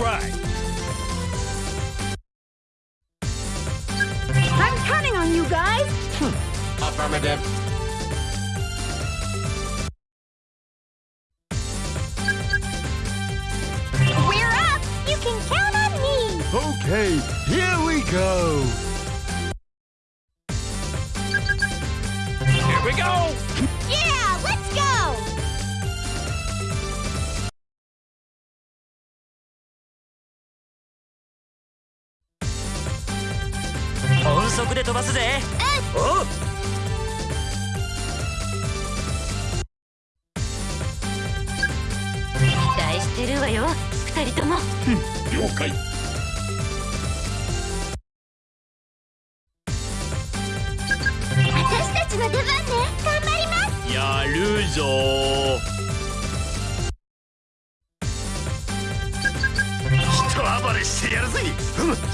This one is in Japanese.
right. I'm counting on you guys. Hmm. Affirmative. We're up. You can count on me. Okay, here we go. Here we go. 速で飛ばすぜ。おう。期待してるわよ。二人とも。了解。私たちの出番ね。頑張ります。やるぞ。一暴れしてやるぜ。やっほー